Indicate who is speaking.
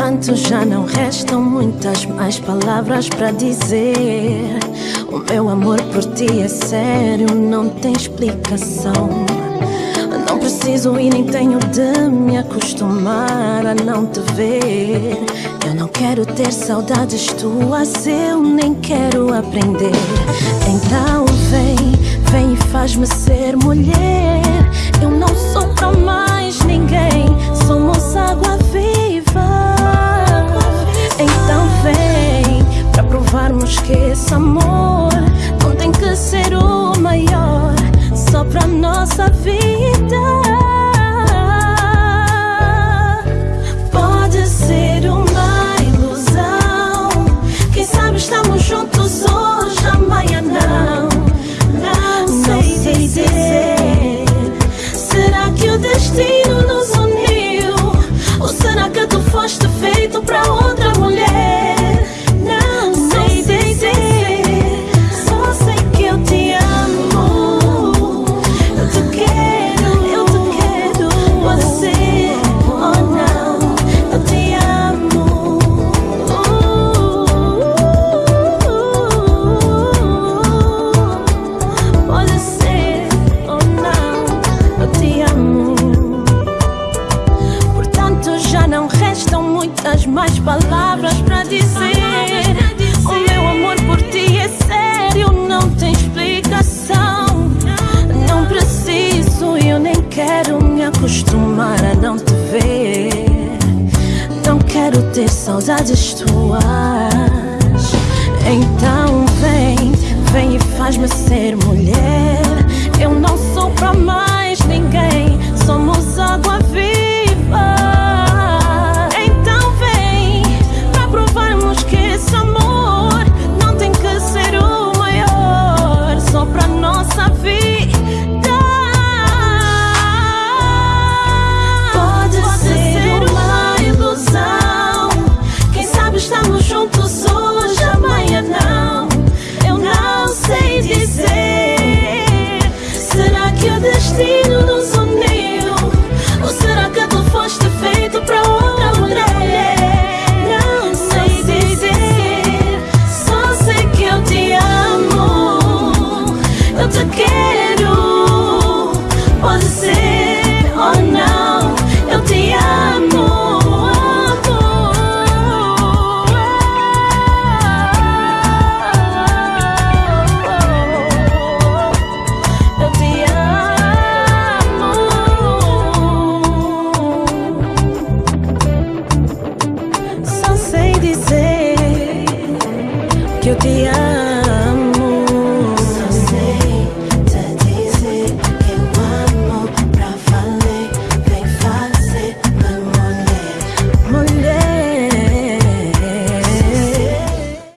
Speaker 1: Portanto, já não restam muitas mais palavras para dizer. O meu amor por ti é sério, não tem explicação. Não preciso e nem tenho de me acostumar a não te ver. Eu não quero ter saudades tuas, eu nem quero aprender. Então vem, vem e faz-me ser mulher. Esse amor mais palavras para dizer. O meu amor por ti é sério, não tem explicação. Não preciso eu nem quero me acostumar a não te ver. Não quero ter saudades tuas. Então vem, vem e faz-me ser idea